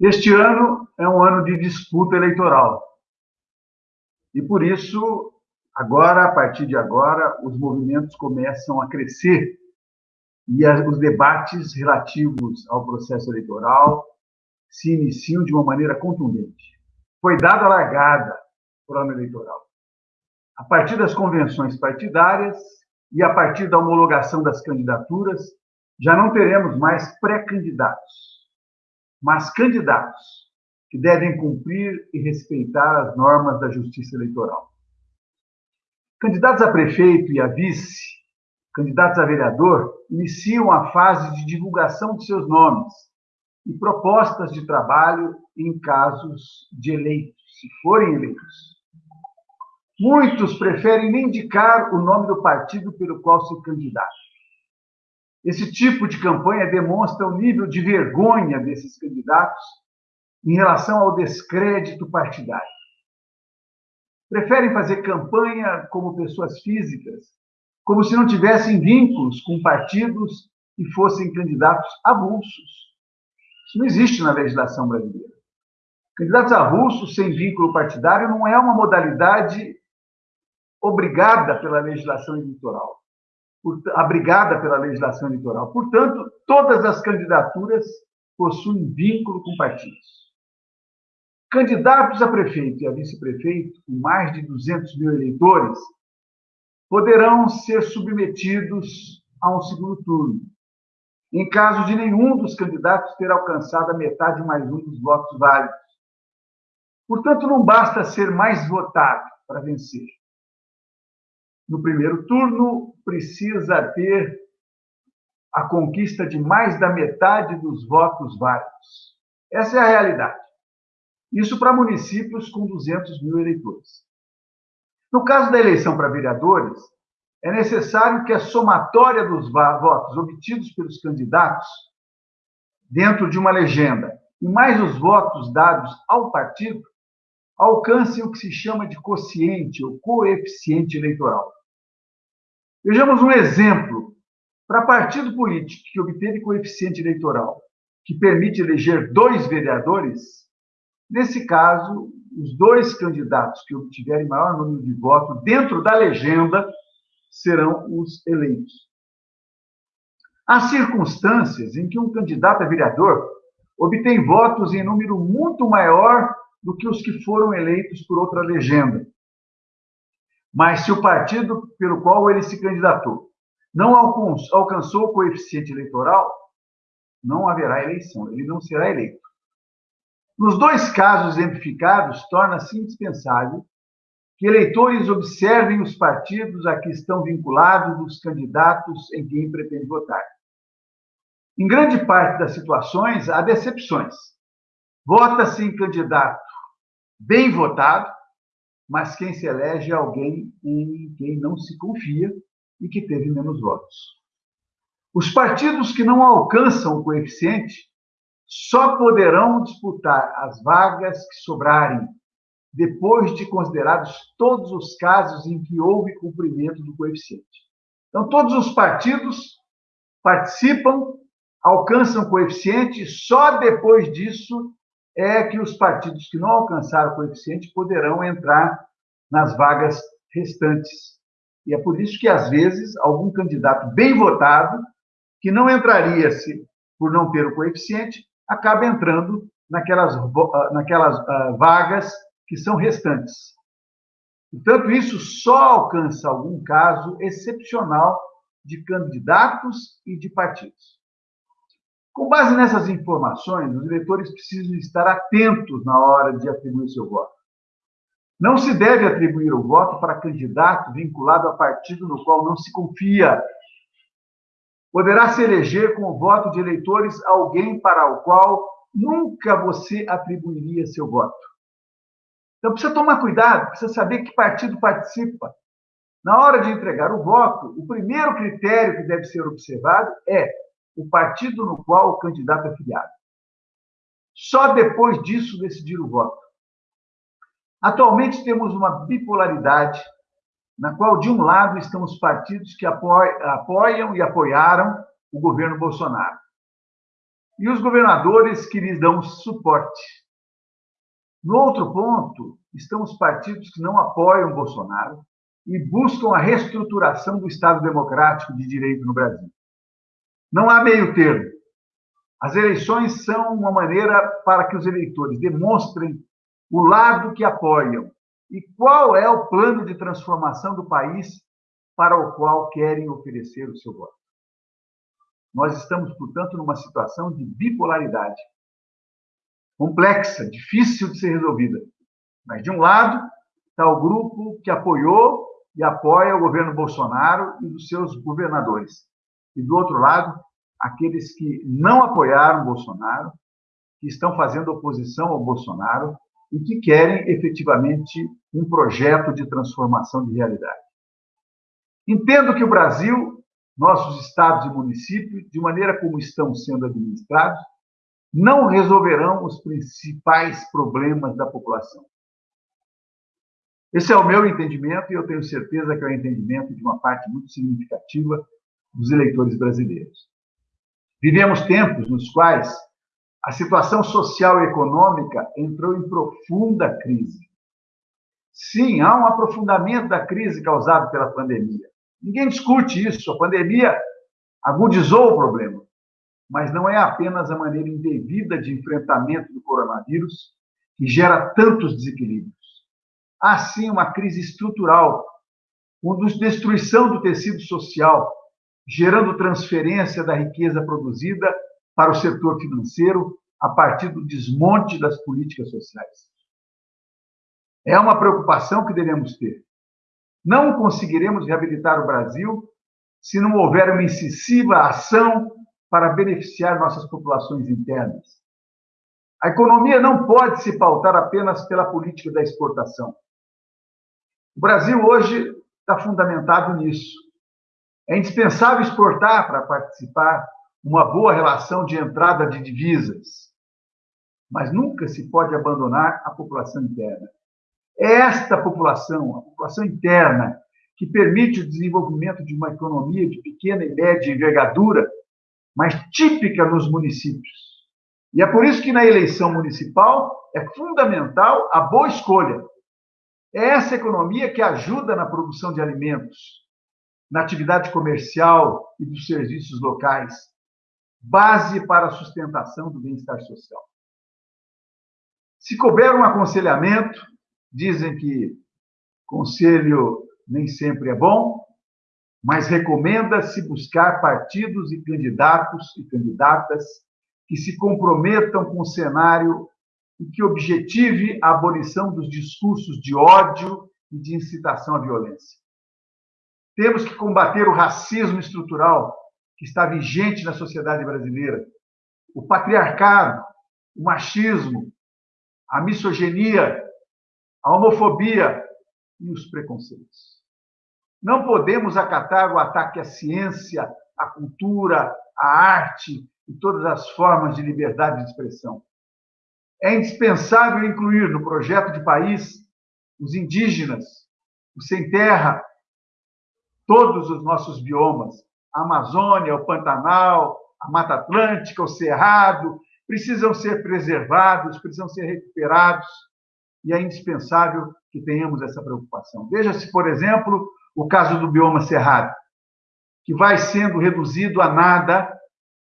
Este ano é um ano de disputa eleitoral. E por isso, agora, a partir de agora, os movimentos começam a crescer e os debates relativos ao processo eleitoral se iniciam de uma maneira contundente. Foi dada a largada para o ano eleitoral. A partir das convenções partidárias e a partir da homologação das candidaturas, já não teremos mais pré-candidatos, mas candidatos que devem cumprir e respeitar as normas da justiça eleitoral. Candidatos a prefeito e a vice, candidatos a vereador, iniciam a fase de divulgação de seus nomes e propostas de trabalho em casos de eleitos, se forem eleitos. Muitos preferem nem indicar o nome do partido pelo qual se candidata. Esse tipo de campanha demonstra o nível de vergonha desses candidatos em relação ao descrédito partidário. Preferem fazer campanha como pessoas físicas, como se não tivessem vínculos com partidos e fossem candidatos avulsos. Isso não existe na legislação brasileira. Candidatos avulsos sem vínculo partidário não é uma modalidade obrigada pela legislação eleitoral, abrigada pela legislação eleitoral. Portanto, todas as candidaturas possuem vínculo com partidos. Candidatos a prefeito e a vice-prefeito, com mais de 200 mil eleitores, poderão ser submetidos a um segundo turno, em caso de nenhum dos candidatos ter alcançado a metade mais um dos votos válidos. Portanto, não basta ser mais votado para vencer no primeiro turno, precisa ter a conquista de mais da metade dos votos válidos. Essa é a realidade. Isso para municípios com 200 mil eleitores. No caso da eleição para vereadores, é necessário que a somatória dos votos obtidos pelos candidatos dentro de uma legenda e mais os votos dados ao partido alcancem o que se chama de quociente ou coeficiente eleitoral. Vejamos um exemplo. Para partido político que obteve coeficiente eleitoral que permite eleger dois vereadores, nesse caso, os dois candidatos que obtiverem maior número de votos dentro da legenda serão os eleitos. Há circunstâncias em que um candidato a vereador obtém votos em número muito maior do que os que foram eleitos por outra legenda. Mas se o partido pelo qual ele se candidatou não alcançou o coeficiente eleitoral, não haverá eleição, ele não será eleito. Nos dois casos exemplificados, torna-se indispensável que eleitores observem os partidos a que estão vinculados os candidatos em quem pretende votar. Em grande parte das situações, há decepções. Vota-se em candidato bem votado, mas quem se elege é alguém em quem não se confia e que teve menos votos. Os partidos que não alcançam o coeficiente só poderão disputar as vagas que sobrarem depois de considerados todos os casos em que houve cumprimento do coeficiente. Então, todos os partidos participam, alcançam o coeficiente, só depois disso é que os partidos que não alcançaram o coeficiente poderão entrar nas vagas restantes. E é por isso que, às vezes, algum candidato bem votado, que não entraria se por não ter o coeficiente, acaba entrando naquelas, ah, naquelas uh, vagas que são restantes. Portanto, isso só alcança algum caso excepcional de candidatos e de partidos. Com base nessas informações, os eleitores precisam estar atentos na hora de atribuir seu voto. Não se deve atribuir o voto para candidato vinculado a partido no qual não se confia. Poderá se eleger com o voto de eleitores alguém para o qual nunca você atribuiria seu voto. Então precisa tomar cuidado, precisa saber que partido participa. Na hora de entregar o voto, o primeiro critério que deve ser observado é o partido no qual o candidato é filiado. Só depois disso decidir o voto. Atualmente temos uma bipolaridade, na qual, de um lado, estão os partidos que apoiam e apoiaram o governo Bolsonaro. e os governadores que lhes dão suporte. No outro ponto, estão os partidos que não apoiam Bolsonaro e buscam a reestruturação do Estado democrático de direito no Brasil. Não há meio termo. As eleições são uma maneira para que os eleitores demonstrem o lado que apoiam e qual é o plano de transformação do país para o qual querem oferecer o seu voto. Nós estamos, portanto, numa situação de bipolaridade complexa, difícil de ser resolvida. Mas, de um lado, está o grupo que apoiou e apoia o governo Bolsonaro e dos seus governadores. E, do outro lado, aqueles que não apoiaram Bolsonaro, que estão fazendo oposição ao Bolsonaro e que querem efetivamente um projeto de transformação de realidade. Entendo que o Brasil, nossos estados e municípios, de maneira como estão sendo administrados, não resolverão os principais problemas da população. Esse é o meu entendimento e eu tenho certeza que é o entendimento de uma parte muito significativa dos eleitores brasileiros. Vivemos tempos nos quais a situação social e econômica entrou em profunda crise. Sim, há um aprofundamento da crise causada pela pandemia. Ninguém discute isso. A pandemia agudizou o problema. Mas não é apenas a maneira indevida de enfrentamento do coronavírus que gera tantos desequilíbrios. Há sim uma crise estrutural, com destruição do tecido social, gerando transferência da riqueza produzida para o setor financeiro a partir do desmonte das políticas sociais. É uma preocupação que devemos ter. Não conseguiremos reabilitar o Brasil se não houver uma incisiva ação para beneficiar nossas populações internas. A economia não pode se pautar apenas pela política da exportação. O Brasil hoje está fundamentado nisso. É indispensável exportar para participar uma boa relação de entrada de divisas. Mas nunca se pode abandonar a população interna. É esta população, a população interna, que permite o desenvolvimento de uma economia de pequena e média envergadura, mas típica nos municípios. E é por isso que na eleição municipal é fundamental a boa escolha. É essa economia que ajuda na produção de alimentos, na atividade comercial e dos serviços locais, base para a sustentação do bem-estar social. Se couber um aconselhamento, dizem que conselho nem sempre é bom, mas recomenda-se buscar partidos e candidatos e candidatas que se comprometam com o cenário e que objetive a abolição dos discursos de ódio e de incitação à violência. Temos que combater o racismo estrutural que está vigente na sociedade brasileira, o patriarcado, o machismo, a misoginia, a homofobia e os preconceitos. Não podemos acatar o ataque à ciência, à cultura, à arte e todas as formas de liberdade de expressão. É indispensável incluir no projeto de país os indígenas, os sem terra, todos os nossos biomas, a Amazônia, o Pantanal, a Mata Atlântica, o Cerrado, precisam ser preservados, precisam ser recuperados, e é indispensável que tenhamos essa preocupação. Veja-se, por exemplo, o caso do bioma Cerrado, que vai sendo reduzido a nada,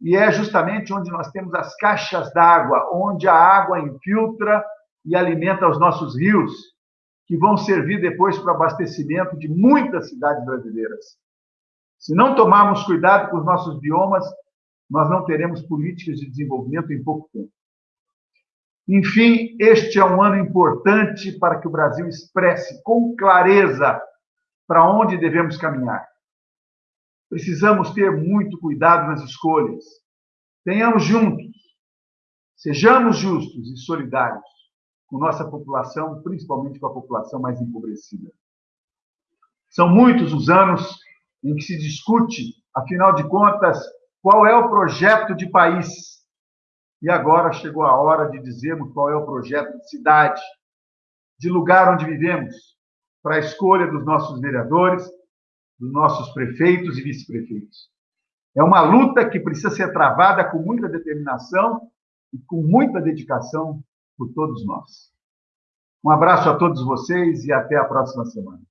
e é justamente onde nós temos as caixas d'água, onde a água infiltra e alimenta os nossos rios, que vão servir depois para o abastecimento de muitas cidades brasileiras. Se não tomarmos cuidado com os nossos biomas, nós não teremos políticas de desenvolvimento em pouco tempo. Enfim, este é um ano importante para que o Brasil expresse com clareza para onde devemos caminhar. Precisamos ter muito cuidado nas escolhas. Tenhamos juntos, sejamos justos e solidários com nossa população, principalmente com a população mais empobrecida. São muitos os anos em que se discute, afinal de contas, qual é o projeto de país. E agora chegou a hora de dizermos qual é o projeto de cidade, de lugar onde vivemos, para a escolha dos nossos vereadores, dos nossos prefeitos e vice-prefeitos. É uma luta que precisa ser travada com muita determinação e com muita dedicação por todos nós. Um abraço a todos vocês e até a próxima semana.